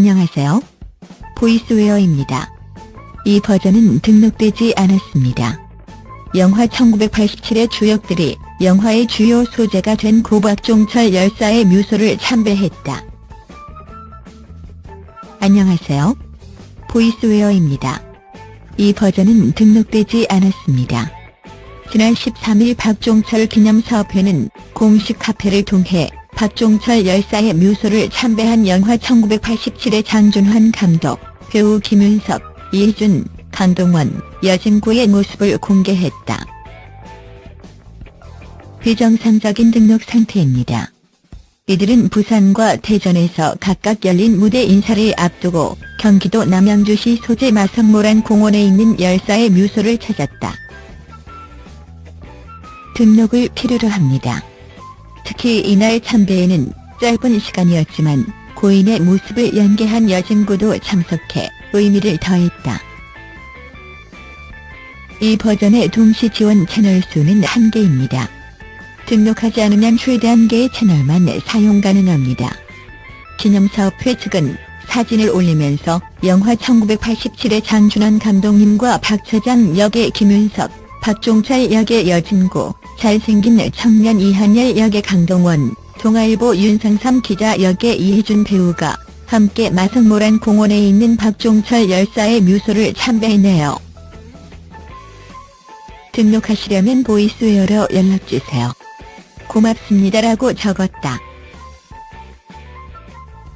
안녕하세요. 보이스웨어입니다. 이 버전은 등록되지 않았습니다. 영화 1987의 주역들이 영화의 주요 소재가 된 고박종철 열사의 묘소를 참배했다. 안녕하세요. 보이스웨어입니다. 이 버전은 등록되지 않았습니다. 지난 13일 박종철 기념사업회는 공식 카페를 통해 박종철 열사의 묘소를 참배한 영화 1987의 장준환 감독, 배우 김윤석, 이준, 강동원, 여진구의 모습을 공개했다. 비정상적인 등록 상태입니다. 이들은 부산과 대전에서 각각 열린 무대 인사를 앞두고 경기도 남양주시 소재 마성모란 공원에 있는 열사의 묘소를 찾았다. 등록을 필요로 합니다. 특히 이날 참배에는 짧은 시간이었지만 고인의 모습을 연계한 여진구도 참석해 의미를 더했다. 이 버전의 동시 지원 채널 수는 한개입니다 등록하지 않으면 최대 한개의 채널만 사용 가능합니다. 기념사업회 측은 사진을 올리면서 영화 1987의 장준환 감독님과 박차장 역의 김윤석, 박종철 역의 여진구, 잘생긴 청년 이한열 역의 강동원, 동아일보 윤상삼 기자 역의 이혜준 배우가 함께 마성모란 공원에 있는 박종철 열사의 묘소를 참배했네요. 등록하시려면 보이스웨어로 연락주세요. 고맙습니다라고 적었다.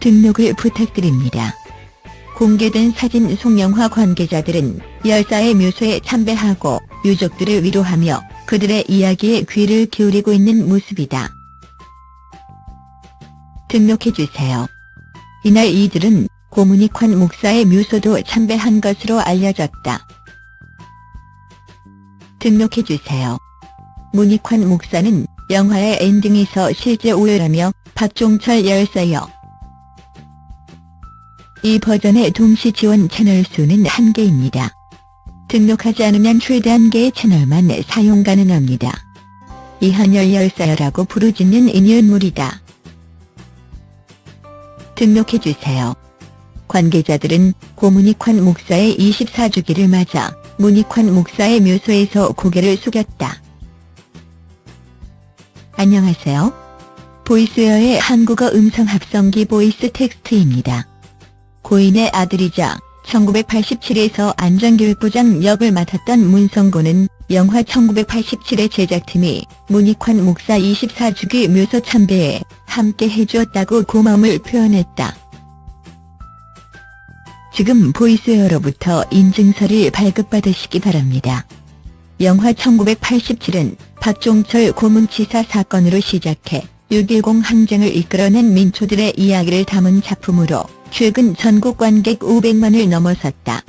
등록을 부탁드립니다. 공개된 사진 속 영화 관계자들은 열사의 묘소에 참배하고 유족들을 위로하며 그들의 이야기에 귀를 기울이고 있는 모습이다. 등록해주세요. 이날 이들은 고문익환 목사의 묘소도 참배한 것으로 알려졌다. 등록해주세요. 문익환 목사는 영화의 엔딩에서 실제 오열하며 박종철 열사여. 이 버전의 동시 지원 채널 수는 한개입니다 등록하지 않으면 최대 한개의 채널만 사용 가능합니다. 이한열 열사여라고 부르짖는 인물이다. 등록해주세요. 관계자들은 고문익환 목사의 24주기를 맞아 문익환 목사의 묘소에서 고개를 숙였다. 안녕하세요. 보이스웨어의 한국어 음성 합성기 보이스 텍스트입니다. 고인의 아들이자 1987에서 안전교육부장 역을 맡았던 문성근은 영화 1987의 제작팀이 문익환 목사 24주기 묘소 참배에 함께 해주었다고 고마움을 표현했다. 지금 보이스웨어로부터 인증서를 발급받으시기 바랍니다. 영화 1987은 박종철 고문치사 사건으로 시작해 6.10 항쟁을 이끌어낸 민초들의 이야기를 담은 작품으로 최근 전국 관객 500만을 넘어섰다.